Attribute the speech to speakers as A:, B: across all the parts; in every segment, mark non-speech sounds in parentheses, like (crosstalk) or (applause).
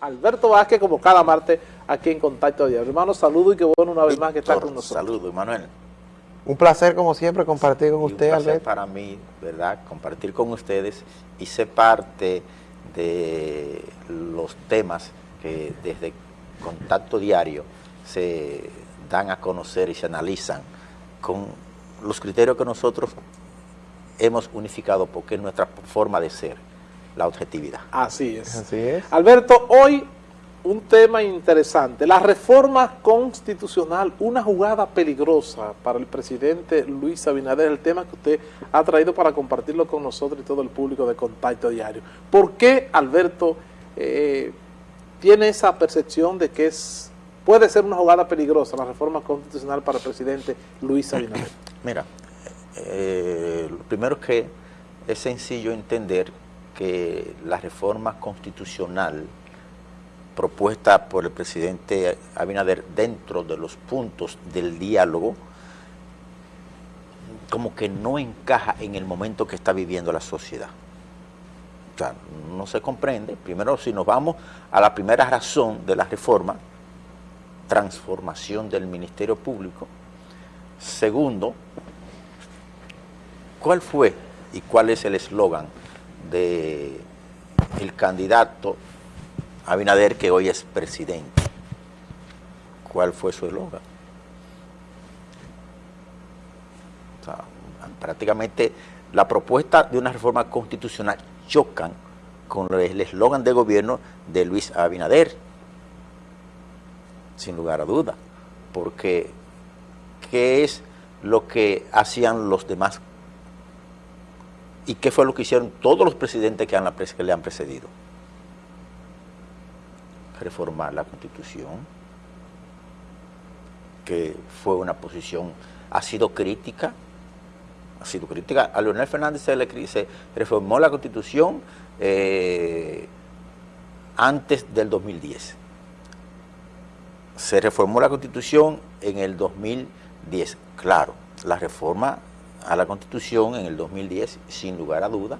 A: Alberto Vázquez, como cada martes, aquí en Contacto Diario. Hermano, saludo y qué bueno una vez más que está con nosotros.
B: Saludo, Manuel.
C: Un placer, como siempre, compartir con usted,
B: un placer para mí, ¿verdad?, compartir con ustedes y ser parte de los temas que desde Contacto Diario se dan a conocer y se analizan con los criterios que nosotros hemos unificado porque es nuestra forma de ser la objetividad.
A: Así es. Así es. Alberto, hoy un tema interesante, la reforma constitucional, una jugada peligrosa para el presidente Luis Abinader, el tema que usted ha traído para compartirlo con nosotros y todo el público de Contacto Diario. ¿Por qué Alberto eh, tiene esa percepción de que es puede ser una jugada peligrosa la reforma constitucional para el presidente Luis Abinader?
B: Mira, eh, lo primero es que es sencillo entender que la reforma constitucional propuesta por el presidente Abinader dentro de los puntos del diálogo como que no encaja en el momento que está viviendo la sociedad. O sea, no se comprende. Primero, si nos vamos a la primera razón de la reforma, transformación del Ministerio Público. Segundo, ¿cuál fue y cuál es el eslogan de el candidato Abinader que hoy es presidente. ¿Cuál fue su eslogan? prácticamente la propuesta de una reforma constitucional chocan con el eslogan de gobierno de Luis Abinader, sin lugar a duda, porque ¿qué es lo que hacían los demás ¿Y qué fue lo que hicieron todos los presidentes que, le han precedido? Reformar la Constitución, que fue una posición, ha sido crítica, ha sido crítica. A Leonel Fernández se le se reformó la Constitución eh, antes del 2010. Se reformó la Constitución en el 2010. Claro, la reforma a la Constitución en el 2010, sin lugar a duda,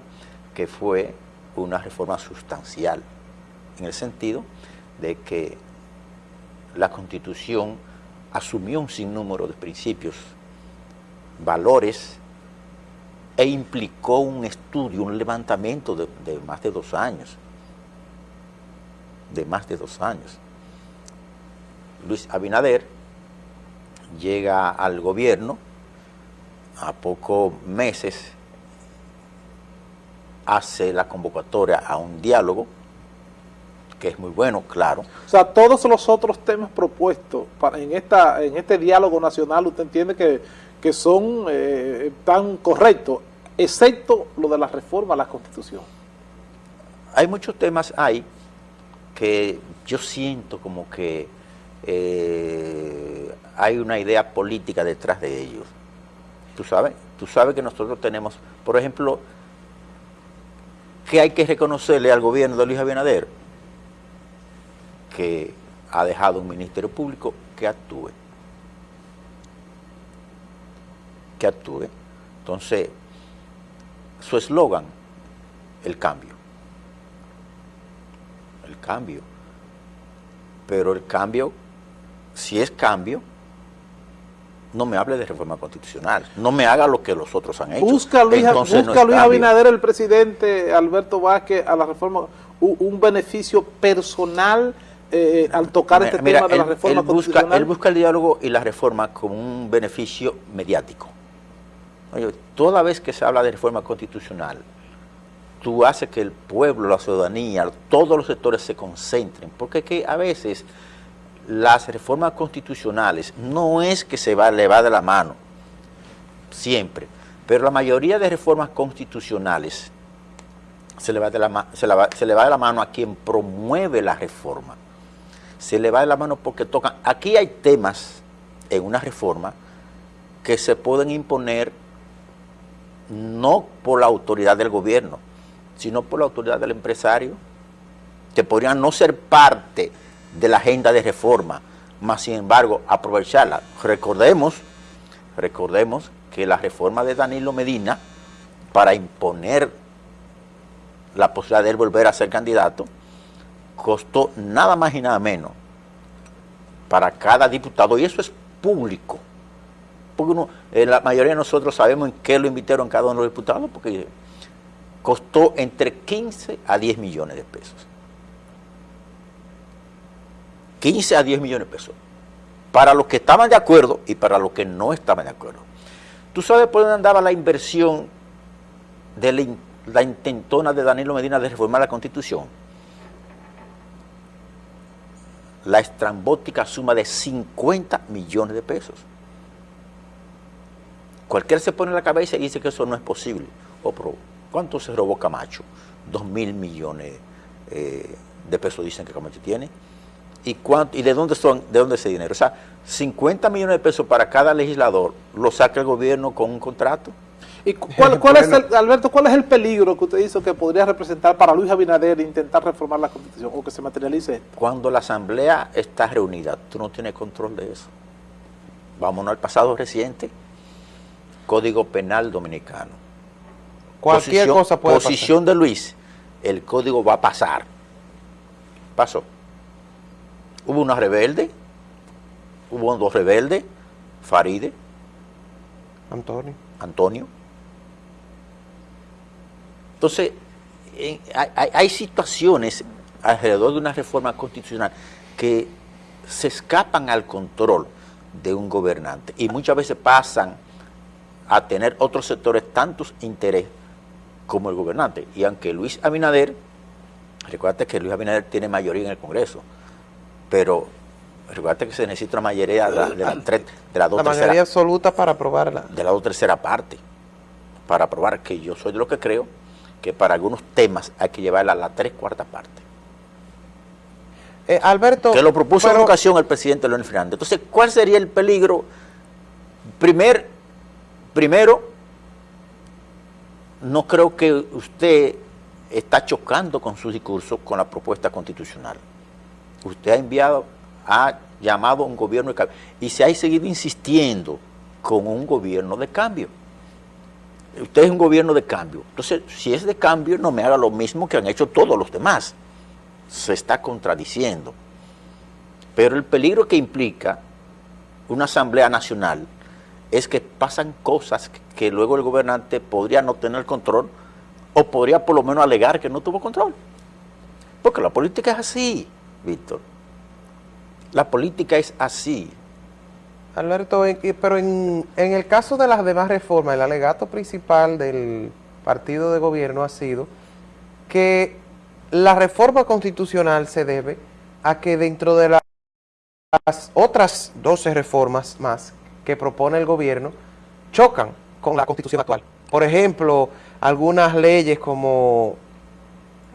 B: que fue una reforma sustancial, en el sentido de que la Constitución asumió un sinnúmero de principios, valores, e implicó un estudio, un levantamiento de, de más de dos años, de más de dos años. Luis Abinader llega al gobierno a pocos meses hace la convocatoria a un diálogo, que es muy bueno, claro.
A: O sea, todos los otros temas propuestos para, en, esta, en este diálogo nacional, usted entiende que, que son eh, tan correctos, excepto lo de la reforma a la Constitución.
B: Hay muchos temas ahí que yo siento como que eh, hay una idea política detrás de ellos tú sabes, tú sabes que nosotros tenemos, por ejemplo, que hay que reconocerle al gobierno de Luis Abinader que ha dejado un ministerio público que actúe. Que actúe. Entonces, su eslogan, el cambio. El cambio. Pero el cambio, si es cambio, no me hable de reforma constitucional, no me haga lo que los otros han hecho.
A: Busca Luis, busca Luis Abinader, el presidente Alberto Vázquez, a la reforma, un, beneficio personal eh, al tocar este tema de la reforma constitucional.
B: él busca el diálogo y la reforma como un beneficio mediático. toda vez que se habla de reforma constitucional, tú haces que el pueblo, la ciudadanía, todos los sectores se concentren, porque que a veces las reformas constitucionales no es que se va, le va de la mano, siempre, pero la mayoría de reformas constitucionales se le, va de la, se, se le va de la mano a quien promueve la reforma. Se le va de la mano porque tocan... Aquí hay temas en una reforma que se pueden imponer no por la autoridad del gobierno, sino por la autoridad del empresario, que podrían no ser parte de la agenda de reforma, más sin embargo aprovecharla. Recordemos, recordemos que la reforma de Danilo Medina, para imponer la posibilidad de él volver a ser candidato, costó nada más y nada menos para cada diputado, y eso es público, porque eh, la mayoría de nosotros sabemos en qué lo invitaron cada uno de los diputados, porque costó entre 15 a 10 millones de pesos. 15 a 10 millones de pesos. Para los que estaban de acuerdo y para los que no estaban de acuerdo. ¿Tú sabes por dónde andaba la inversión de la, intentona de Danilo Medina de reformar la Constitución? La estrambótica suma de 50 millones de pesos. Cualquiera se pone en la cabeza y dice que eso no es posible. Oh, pero ¿cuánto se robó Camacho? Dos mil millones eh, de pesos dicen que Camacho tiene. ¿Y, cuánto, ¿Y de dónde son, de dónde ese dinero? O sea, 50 millones de pesos para cada legislador lo saca el gobierno con un contrato.
A: ¿Y cuál, cuál es el, Alberto, cuál es el peligro que usted dice que podría representar para Luis Abinader intentar reformar la Constitución o que se materialice esto?
B: Cuando la Asamblea está reunida, tú no tienes control de eso. Vámonos al pasado reciente, Código Penal Dominicano.
C: Cualquier
B: posición,
C: cosa puede
B: Posición de Luis, el código va a pasar. Pasó. Hubo una rebelde, hubo dos rebeldes, Faride,
C: Antonio.
B: Antonio. Entonces, hay, hay, hay, situaciones alrededor de una reforma constitucional que se escapan al control de un gobernante y muchas veces pasan a tener otros sectores tantos intereses como el gobernante. Y aunque Luis Abinader, recuerda que Luis Abinader tiene mayoría en el Congreso, pero recuerda que se necesita una mayoría de la, de la, de la,
C: dos la mayoría absoluta para aprobarla.
B: De la dos tercera parte, para aprobar, que yo soy de lo que creo, que para algunos temas hay que llevarla a la tres cuarta parte.
C: Eh, Alberto...
B: Que lo propuso pero, en ocasión el presidente Leónel Fernández. Entonces, ¿cuál sería el peligro? Primer, primero, no creo que usted está chocando con su discurso con la propuesta constitucional. Usted ha enviado, ha llamado a un gobierno de cambio y se ha seguido insistiendo con un gobierno de cambio. Usted es un gobierno de cambio. Entonces, si es de cambio, no me haga lo mismo que han hecho todos los demás. Se está contradiciendo. Pero el peligro que implica una Asamblea Nacional es que pasan cosas que luego el gobernante podría no tener control o podría por lo menos alegar que no tuvo control. Porque la política es así, Víctor. La política es así.
C: Alberto, pero en, el caso de las demás reformas, el alegato principal del partido de gobierno ha sido que la reforma constitucional se debe a que dentro de las otras 12 reformas más que propone el gobierno chocan con la constitución actual. Por ejemplo, algunas leyes como,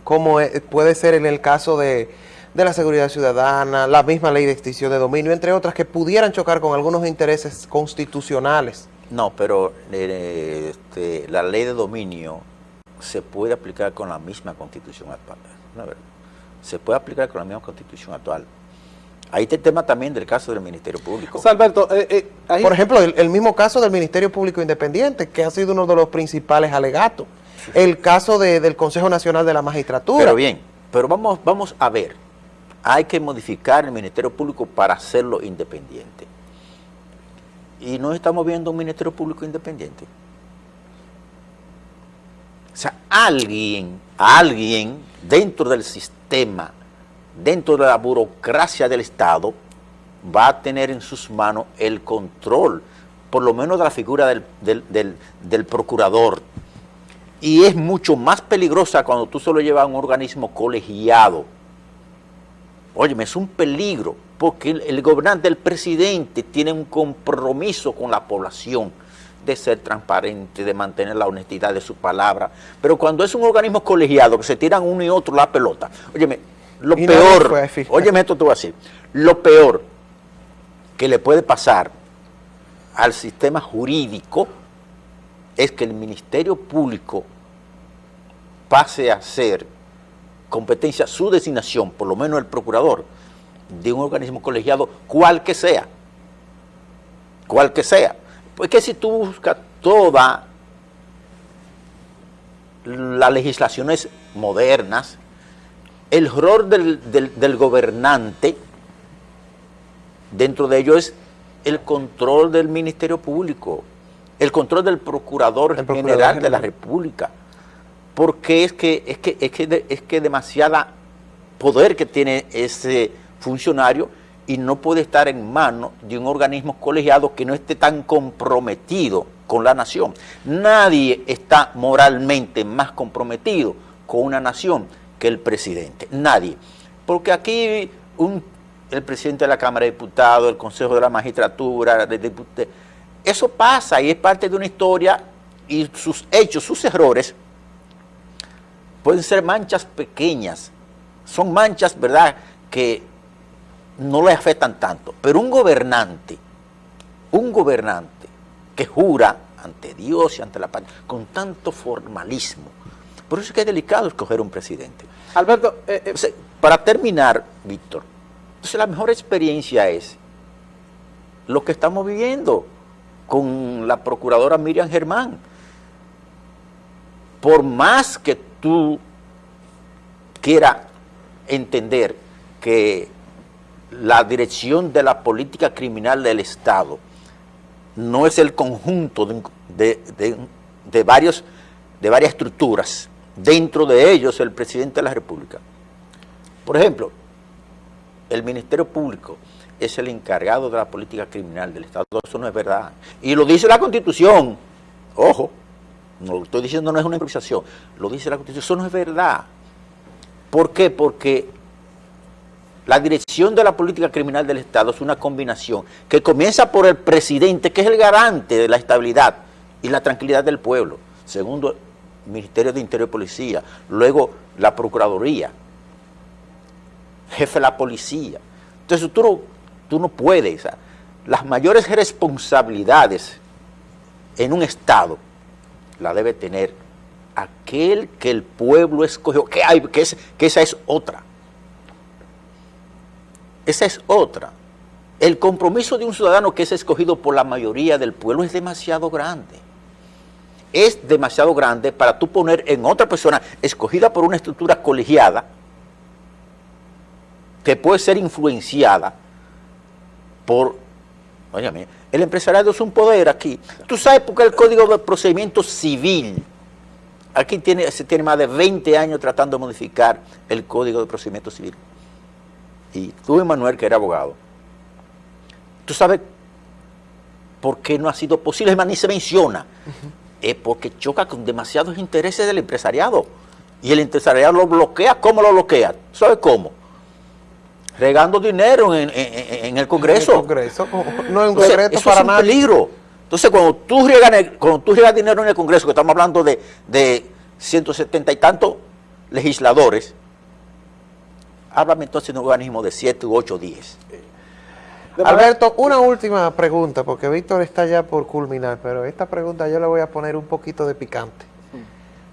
C: como puede ser en el caso de, de la seguridad ciudadana, la misma ley de extinción de dominio, entre otras, que pudieran chocar con algunos intereses constitucionales.
B: No, pero eh, este, la ley de dominio se puede aplicar con la misma constitución actual. Se puede aplicar con la misma constitución actual. Ahí está el tema también del caso del Ministerio Público.
C: O sea, Alberto, eh, eh, ahí... Por ejemplo, el, el, mismo caso del Ministerio Público Independiente, que ha sido uno de los principales alegatos. Sí. El caso de, del Consejo Nacional de la Magistratura.
B: Pero bien, pero vamos, vamos a ver. Hay que modificar el Ministerio Público para hacerlo independiente. Y no estamos viendo un Ministerio Público independiente. O sea, alguien, alguien dentro del sistema dentro de la burocracia del Estado, va a tener en sus manos el control, por lo menos de la figura del, del, del, del procurador. Y es mucho más peligrosa cuando tú solo llevas a un organismo colegiado. Óyeme, es un peligro, porque el, el gobernante, el presidente, tiene un compromiso con la población de ser transparente, de mantener la honestidad de su palabra. Pero cuando es un organismo colegiado, que se tiran uno y otro la pelota, óyeme, lo y peor, óyeme esto te voy a decir, lo peor que le puede pasar al sistema jurídico es que el Ministerio Público pase a ser competencia, su designación, por lo menos el procurador, de un organismo colegiado, cual que sea, cual que sea. Pues que si tú buscas todas las legislaciones modernas, el rol del, gobernante, dentro de ello es el control del Ministerio Público, el control del Procurador, General, de la República, porque es que es que es que es que demasiada poder que tiene ese funcionario y no puede estar en manos de un organismo colegiado que no esté tan comprometido con la nación. Nadie está moralmente más comprometido con una nación que el presidente. Nadie. Porque aquí el presidente de la Cámara de Diputados, el Consejo de la Magistratura, de eso pasa y es parte de una historia y sus hechos, sus errores, pueden ser manchas pequeñas. Son manchas, ¿verdad?, que no le afectan tanto. Pero un gobernante, un gobernante que jura ante Dios y ante la patria, con tanto formalismo. Por eso es que es delicado escoger un presidente.
A: Alberto, eh, eh,
B: para terminar, Víctor, entonces la mejor experiencia es lo que estamos viviendo con la procuradora Miriam Germán. Por más que tú quieras entender que la dirección de la política criminal del Estado no es el conjunto de, varios, de varias estructuras, dentro de ellos el presidente de la República. Por ejemplo, el Ministerio Público es el encargado de la política criminal del Estado. Eso no es verdad. Y lo dice la Constitución. Ojo, no lo estoy diciendo no es una improvisación. Lo dice la Constitución. Eso no es verdad. ¿Por qué? Porque la dirección de la política criminal del Estado es una combinación que comienza por el presidente, que es el garante de la estabilidad y la tranquilidad del pueblo. Segundo, el Ministerio de Interior y Policía. Luego, la Procuraduría. Jefe de la Policía. Entonces, tú tú no puedes. las mayores responsabilidades en un Estado la debe tener aquel que el pueblo escogió, que, hay, que, que esa es otra. Esa es otra. El compromiso de un ciudadano que es escogido por la mayoría del pueblo es demasiado grande. Es demasiado grande para tú poner en otra persona escogida por una estructura colegiada que puede ser influenciada por... Óyame, el empresariado es un poder aquí. Tú sabes por qué el Código de Procedimiento Civil, aquí tiene, se tiene más de 20 años tratando de modificar el Código de Procedimiento Civil y tú, Emanuel, que era abogado, tú sabes por qué no ha sido posible, es más, ni se menciona, es porque choca con demasiados intereses del empresariado, y el empresariado lo bloquea, ¿cómo lo bloquea? ¿Sabes cómo? Regando dinero en, el Congreso. En el Congreso, (laughs) no es un secreto para es un peligro. Entonces, cuando tú, riegas, cuando tú riegas dinero en el Congreso, que estamos hablando de, de 170 y tantos legisladores, háblame entonces de un organismo de 7 u 8 10.
C: Alberto, una última pregunta, porque Víctor está ya por culminar, pero esta pregunta yo le voy a poner un poquito de picante.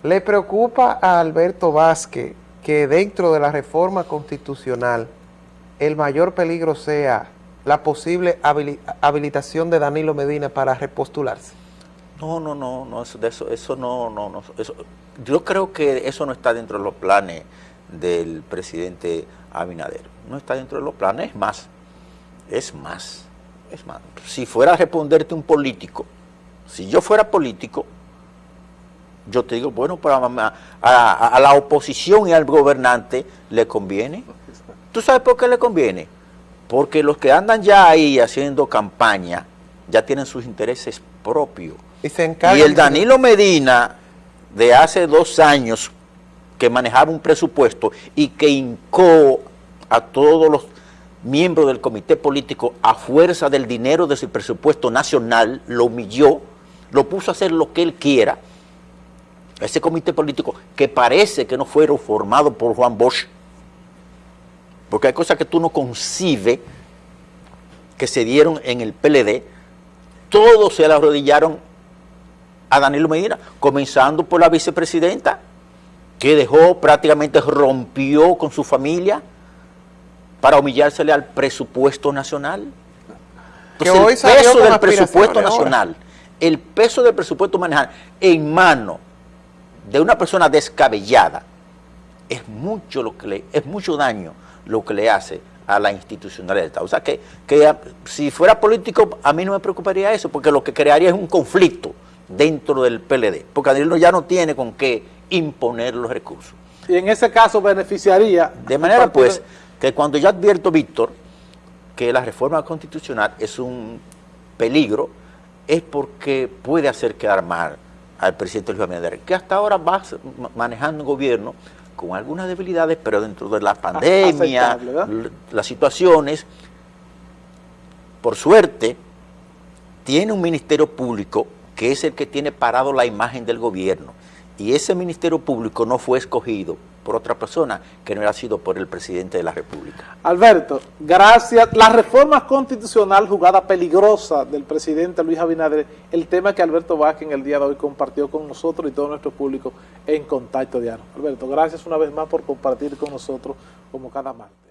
C: ¿Le preocupa a Alberto Vázquez que dentro de la reforma constitucional el mayor peligro sea la posible habilitación de Danilo Medina para repostularse?
B: No, no, no, no eso, eso, eso no, no, no yo creo que eso no está dentro de los planes del presidente Abinader. No está dentro de los planes, es más, es más, es más. Si fuera a responderte un político, si yo fuera político, yo te digo, bueno, para a, a, la oposición y al gobernante le conviene. ¿Tú sabes por qué le conviene? Porque los que andan ya ahí haciendo campaña ya tienen sus intereses propios. Y, y el Danilo Medina de hace dos años que manejaba un presupuesto y que hincó a todos los miembros del comité político a fuerza del dinero de su presupuesto nacional, lo humilló, lo puso a hacer lo que él quiera, ese comité político que parece que no fueron formados por Juan Bosch, porque hay cosas que tú no concibes que se dieron en el PLD, todos se le arrodillaron a Danilo Medina, comenzando por la vicepresidenta, que dejó, prácticamente rompió con su familia para humillársele al presupuesto nacional. Entonces, el peso del presupuesto nacional, el peso del presupuesto nacional en mano de una persona descabellada, es mucho, lo que le, es mucho daño lo que le hace a la institucionalidad del Estado. O sea, que, que si fuera político a mí no me preocuparía eso, porque lo que crearía es un conflicto dentro del PLD, porque Danilo ya no tiene con qué imponer los recursos.
A: Y en ese caso beneficiaría...
B: De manera pues que cuando yo advierto, Víctor, que la reforma constitucional es un peligro, es porque puede hacer quedar mal al presidente Luis Abinader, que hasta ahora va manejando un gobierno con algunas debilidades, pero dentro de la pandemia, las situaciones, por suerte, tiene un ministerio público que es el que tiene parado la imagen del gobierno. Y ese ministerio público no fue escogido por otra persona que no era sido por el presidente de la República.
A: Alberto, gracias. La reforma constitucional jugada peligrosa del presidente Luis Abinader, el tema que Alberto Vázquez en el día de hoy compartió con nosotros y todo nuestro público en Contacto Diario. Alberto, gracias una vez más por compartir con nosotros como cada martes.